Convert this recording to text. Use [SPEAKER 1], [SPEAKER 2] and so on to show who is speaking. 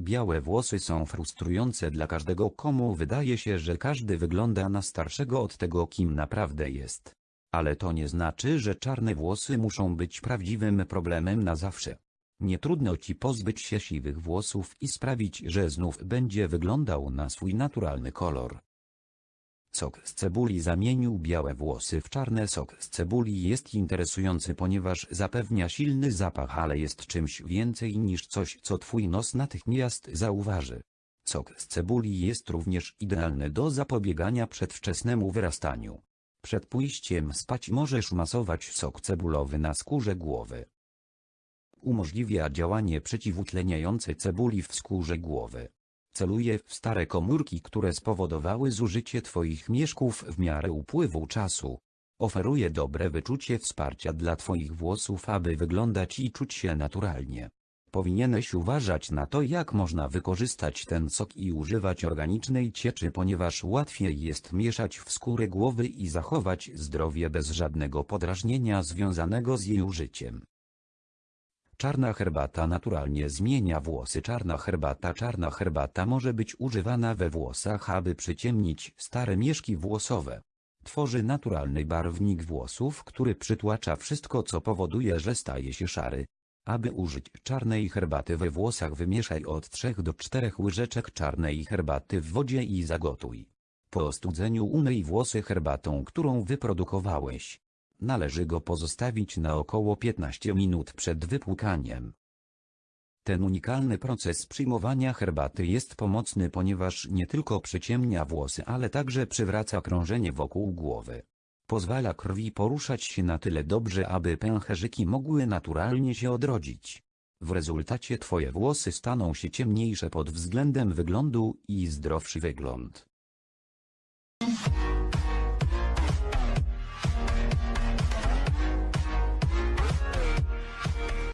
[SPEAKER 1] Białe włosy są frustrujące dla każdego komu wydaje się, że każdy wygląda na starszego od tego kim naprawdę jest. Ale to nie znaczy, że czarne włosy muszą być prawdziwym problemem na zawsze. Nie trudno ci pozbyć się siwych włosów i sprawić, że znów będzie wyglądał na swój naturalny kolor. Sok z cebuli zamienił białe włosy w czarne. Sok z cebuli jest interesujący, ponieważ zapewnia silny zapach, ale jest czymś więcej niż coś, co twój nos natychmiast zauważy. Sok z cebuli jest również idealny do zapobiegania przedwczesnemu wyrastaniu. Przed pójściem spać możesz masować sok cebulowy na skórze głowy. Umożliwia działanie przeciwutleniające cebuli w skórze głowy. Celuje w stare komórki, które spowodowały zużycie Twoich mieszków w miarę upływu czasu. Oferuje dobre wyczucie wsparcia dla Twoich włosów, aby wyglądać i czuć się naturalnie. Powinieneś uważać na to, jak można wykorzystać ten sok i używać organicznej cieczy, ponieważ łatwiej jest mieszać w skórę głowy i zachować zdrowie bez żadnego podrażnienia związanego z jej użyciem. Czarna herbata naturalnie zmienia włosy. Czarna herbata Czarna herbata może być używana we włosach, aby przyciemnić stare mieszki włosowe. Tworzy naturalny barwnik włosów, który przytłacza wszystko co powoduje, że staje się szary. Aby użyć czarnej herbaty we włosach wymieszaj od 3 do 4 łyżeczek czarnej herbaty w wodzie i zagotuj. Po ostudzeniu umyj włosy herbatą, którą wyprodukowałeś. Należy go pozostawić na około 15 minut przed wypłukaniem. Ten unikalny proces przyjmowania herbaty jest pomocny, ponieważ nie tylko przyciemnia włosy, ale także przywraca krążenie wokół głowy. Pozwala krwi poruszać się na tyle dobrze, aby pęcherzyki mogły naturalnie się odrodzić. W rezultacie twoje włosy staną się ciemniejsze pod względem wyglądu i zdrowszy wygląd.